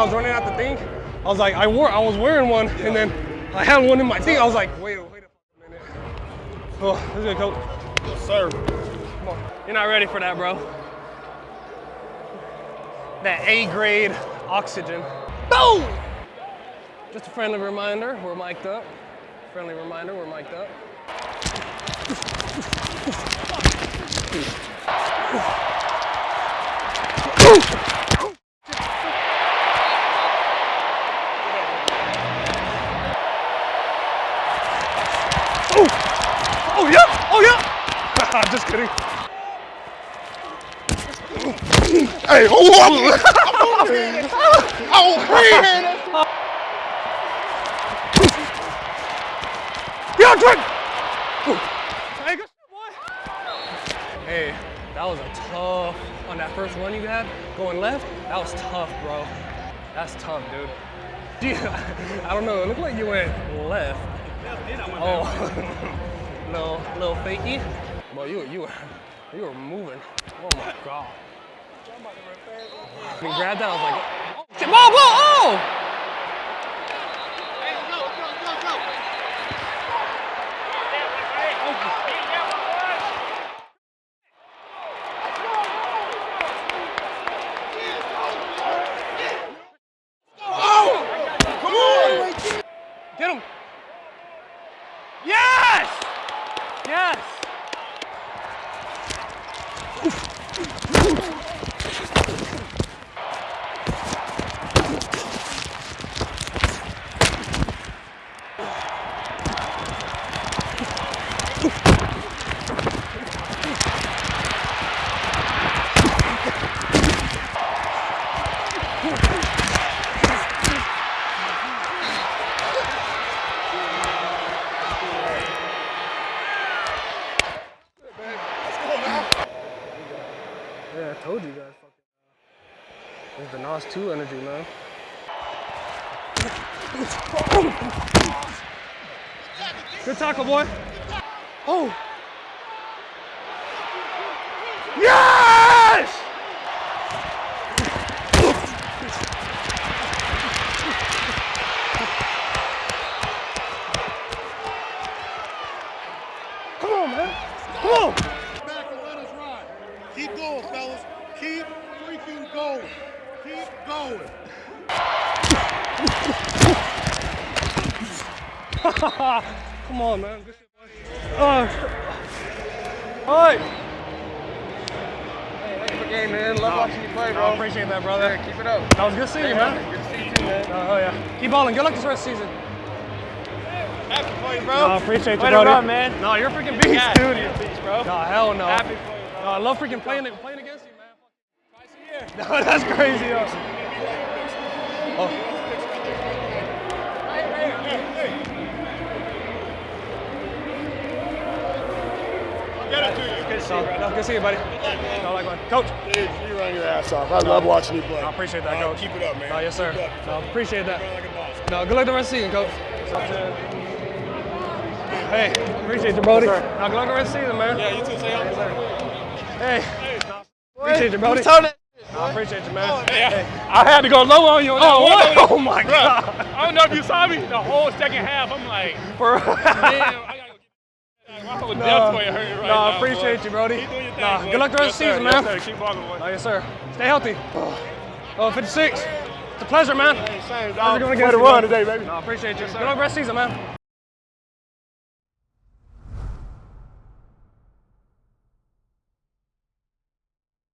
I was running out the thing, I was like, I wore, I was wearing one, and then I had one in my thing. I was like, wait, wait a minute. Oh, this is good, coach. Yes, sir. Come on. You're not ready for that, bro. That A grade oxygen. Boom! Just a friendly reminder, we're mic'd up. Friendly reminder, we're mic'd up. Oh! Oh yeah! Oh yeah! Just kidding. Hey, oh, I'm Oh, man. Yeah, Drake! Hey, good shit, boy. Hey, that was a tough, on that first run you had, going left, that was tough, bro. That's tough, dude. Dude, I don't know, it looked like you went left. Oh, little, little fakey. Bro, you, you were, you were moving. Oh my God. When you grabbed that, I was like, oh, whoa, whoa, oh! Come on. Get him. Yes! Yes! I told you guys. Fucking, uh, it's the Nas 2 energy, man. Good tackle, boy. Oh. Yes! Come on, man. Come on. Keep going, fellas. Keep freaking going. Keep going. Come on, man. Good shit, boy. Uh, all right. game, man. Love watching you play, I bro. appreciate that, brother. Keep it up. That was good seeing you, man. Good to see you too, man. Oh, yeah. Keep balling. Good luck this rest of the season. Happy for you, No, bro. I appreciate you, Way to brother. run, man. No, you're a freaking beast, Yeah, dude. you're a beast, bro. No, hell no. Happy for you, bro. No, I love freaking playing it, playing against you, man. Twice a year. No, that's crazy, yo. Oh. Get it to you. Good No, no, good to see you, buddy. No, like, one. Coach. Dude, you run your ass off. I love watching you play. I appreciate that, Uh, coach. Keep it up, man. No, yes, sir. Keep up. No, appreciate that. Run like a boss. No, good luck the rest of the season, coach. Hey, appreciate you, Brody. Yes, no, good luck the rest of the season, man. Yeah, you too, say Yes, sir. Hey, appreciate you, Brody. Who's telling that? No, I appreciate you, man. Yeah, I had to go low on you on Oh, that one. what? Oh, my God. I don't know if you saw me. The whole second half, I'm like, Bro. damn, I gotta go get my whole No, depth point hurting right no, now. I appreciate boy. you, Brody. Keep doing your thing, Nah, boy. good luck the rest yes, of the season, sir, man. Yes, sir. Keep walking, boy. No, yes, sir. Stay healthy. Oh, 56. It's a pleasure, man. Same, How's it going to get to you, run today, baby. No, I appreciate you. Good luck the rest of the season, man.